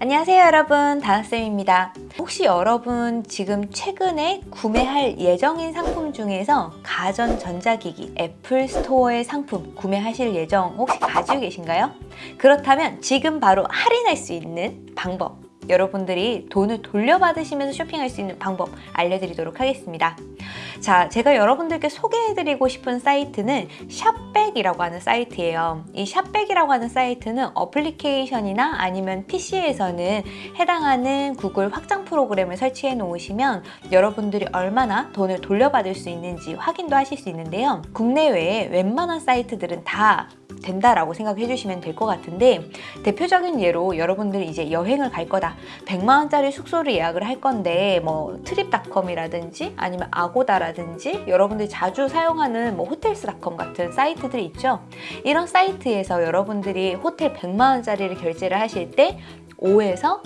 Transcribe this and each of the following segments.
안녕하세요 여러분 다나쌤입니다 혹시 여러분 지금 최근에 구매할 예정인 상품 중에서 가전 전자기기 애플 스토어의 상품 구매하실 예정 혹시 가지고 계신가요? 그렇다면 지금 바로 할인할 수 있는 방법 여러분들이 돈을 돌려받으시면서 쇼핑할 수 있는 방법 알려드리도록 하겠습니다. 자, 제가 여러분들께 소개해드리고 싶은 사이트는 샵백이라고 하는 사이트예요. 이 샵백이라고 하는 사이트는 어플리케이션이나 아니면 PC에서는 해당하는 구글 확장 프로그램을 설치해 놓으시면 여러분들이 얼마나 돈을 돌려받을 수 있는지 확인도 하실 수 있는데요. 국내외에 웬만한 사이트들은 다 된다라고 생각해 주시면 될 것 같은데 대표적인 예로 여러분들이 이제 여행을 갈 거다 100만 원짜리 숙소를 예약을 할 건데 뭐 트립닷컴이라든지 아니면 아고다라든지 여러분들이 자주 사용하는 뭐 호텔스닷컴 같은 사이트들이 있죠? 이런 사이트에서 여러분들이 호텔 100만 원짜리를 결제를 하실 때 5에서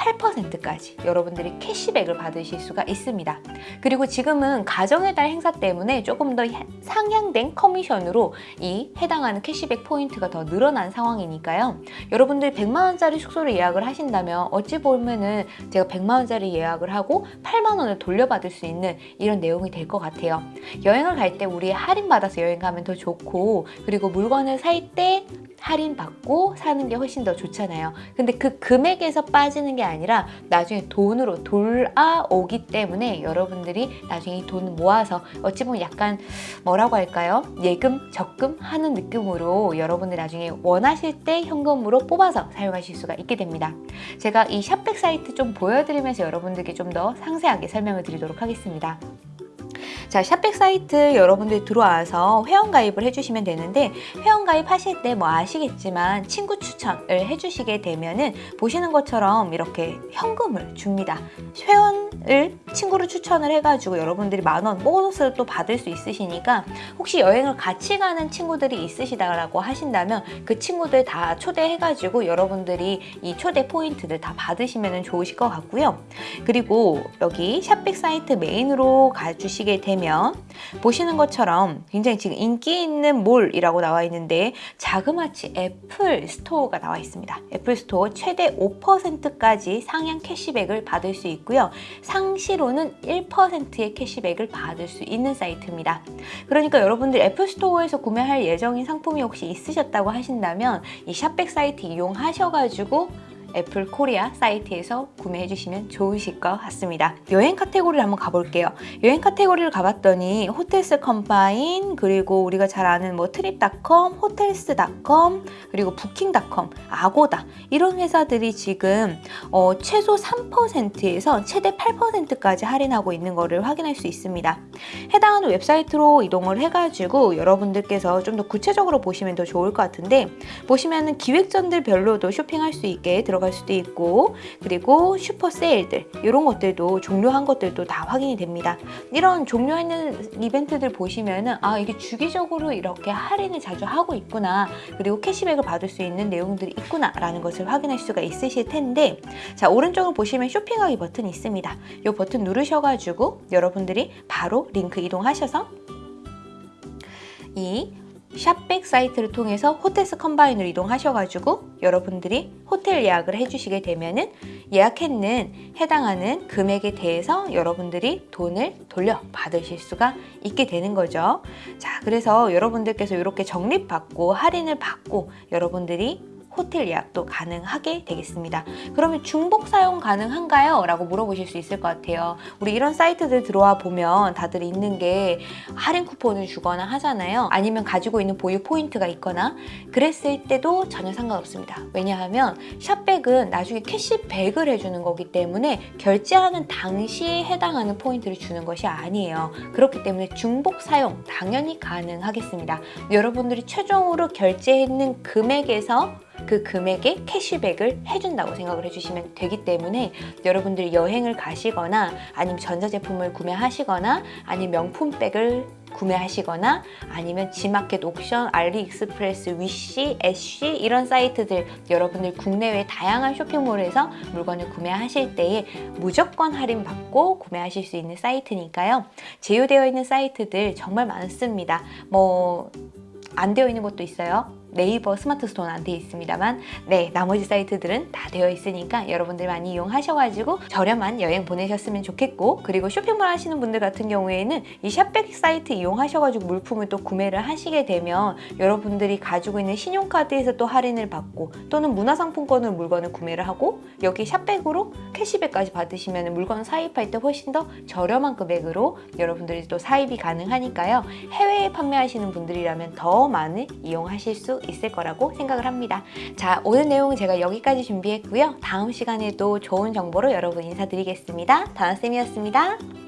8%까지 여러분들이 캐시백을 받으실 수가 있습니다. 그리고 지금은 가정의 달 행사 때문에 조금 더 상향된 커미션으로 이 해당하는 캐시백 포인트가 더 늘어난 상황이니까요. 여러분들이 100만원짜리 숙소를 예약을 하신다면 어찌 보면은 제가 100만원짜리 예약을 하고 8만원을 돌려받을 수 있는 이런 내용이 될 것 같아요. 여행을 갈 때 우리 할인받아서 여행 가면 더 좋고 그리고 물건을 살 때 할인받고 사는 게 훨씬 더 좋잖아요. 근데 그 금액에서 빠지는 게 아니라 나중에 돈으로 돌아오기 때문에 여러분들이 나중에 이 돈을 모아서 어찌 보면 약간 뭐라고 할까요? 예금, 적금 하는 느낌으로 여러분들이 나중에 원하실 때 현금으로 뽑아서 사용하실 수가 있게 됩니다. 제가 이 샵백 사이트 좀 보여드리면서 여러분들께 좀 더 상세하게 설명을 드리도록 하겠습니다. 자 샵백 사이트 여러분들 들어와서 회원가입을 해주시면 되는데 회원가입 하실 때 뭐 아시겠지만 친구 추천을 해주시게 되면은 보시는 것처럼 이렇게 현금을 줍니다. 회원을 친구를 추천을 해가지고 여러분들이 만원 보너스를 또 받을 수 있으시니까 혹시 여행을 같이 가는 친구들이 있으시다라고 하신다면 그 친구들 다 초대해가지고 여러분들이 이 초대 포인트들 다 받으시면 좋으실 것 같고요. 그리고 여기 샵백 사이트 메인으로 가주시게 되면 보시면 보시는 것처럼 굉장히 지금 인기 있는 몰이라고 나와 있는데 자그마치 애플 스토어가 나와 있습니다. 애플 스토어 최대 5%까지 상향 캐시백을 받을 수 있고요. 상시로는 1%의 캐시백을 받을 수 있는 사이트입니다. 그러니까 여러분들 애플 스토어에서 구매할 예정인 상품이 혹시 있으셨다고 하신다면 이 샵백 사이트 이용하셔가지고 애플 코리아 사이트에서 구매해 주시면 좋으실 것 같습니다. 여행 카테고리를 한번 가볼게요. 여행 카테고리를 가봤더니 호텔스 컴바인 그리고 우리가 잘 아는 뭐 트립닷컴, 호텔스닷컴 그리고 부킹닷컴, 아고다 이런 회사들이 지금 어, 최소 3%에서 최대 8%까지 할인하고 있는 것을 확인할 수 있습니다. 해당하는 웹사이트로 이동을 해가지고 여러분들께서 좀 더 구체적으로 보시면 더 좋을 것 같은데 보시면 은 기획전들별로도 쇼핑할 수 있게 들어 들어갈 수도 있고 그리고 슈퍼 세일들 이런 것들도 종료한 것들도 다 확인이 됩니다. 이런 종료하는 이벤트들 보시면은 아 이게 주기적으로 이렇게 할인을 자주 하고 있구나 그리고 캐시백을 받을 수 있는 내용들이 있구나 라는 것을 확인할 수가 있으실 텐데 자 오른쪽을 보시면 쇼핑하기 버튼이 있습니다. 이 버튼 누르셔가지고 여러분들이 바로 링크 이동하셔서 이 샵백 사이트를 통해서 호텔스 컴바인으로 이동하셔가지고 여러분들이 호텔 예약을 해주시게 되면 은 예약했는 해당하는 금액에 대해서 여러분들이 돈을 돌려받으실 수가 있게 되는 거죠. 자, 그래서 여러분들께서 이렇게 적립받고 할인을 받고 여러분들이 호텔 예약도 가능하게 되겠습니다. 그러면 중복 사용 가능한가요? 라고 물어보실 수 있을 것 같아요. 우리 이런 사이트들 들어와 보면 다들 있는 게 할인 쿠폰을 주거나 하잖아요. 아니면 가지고 있는 보유 포인트가 있거나 그랬을 때도 전혀 상관없습니다. 왜냐하면 샵백은 나중에 캐시백을 해주는 거기 때문에 결제하는 당시에 해당하는 포인트를 주는 것이 아니에요. 그렇기 때문에 중복 사용 당연히 가능하겠습니다. 여러분들이 최종으로 결제했는 금액에서 그 금액에 캐시백을 해준다고 생각을 해주시면 되기 때문에 여러분들이 여행을 가시거나 아니면 전자제품을 구매하시거나 아니면 명품백을 구매하시거나 아니면 지마켓 옥션, 알리익스프레스, 위시, 엣시 이런 사이트들 여러분들 국내외 다양한 쇼핑몰에서 물건을 구매하실 때에 무조건 할인받고 구매하실 수 있는 사이트니까요. 제휴되어 있는 사이트들 정말 많습니다. 뭐 안 되어 있는 것도 있어요. 네이버 스마트 스토어는 안돼 있습니다만 네 나머지 사이트들은 다 되어 있으니까 여러분들 많이 이용하셔가지고 저렴한 여행 보내셨으면 좋겠고 그리고 쇼핑몰 하시는 분들 같은 경우에는 이 샵백 사이트 이용하셔가지고 물품을 또 구매를 하시게 되면 여러분들이 가지고 있는 신용카드에서 또 할인을 받고 또는 문화상품권으로 물건을 구매를 하고 여기 샵백으로 캐시백까지 받으시면 물건 사입할 때 훨씬 더 저렴한 금액으로 여러분들이 또 사입이 가능하니까요. 해외에 판매하시는 분들이라면 더 많이 이용하실 수 있을 거라고 생각을 합니다. 자 오늘 내용 제가 여기까지 준비했고요. 다음 시간에도 좋은 정보로 여러분 인사드리겠습니다. 다나쌤이었습니다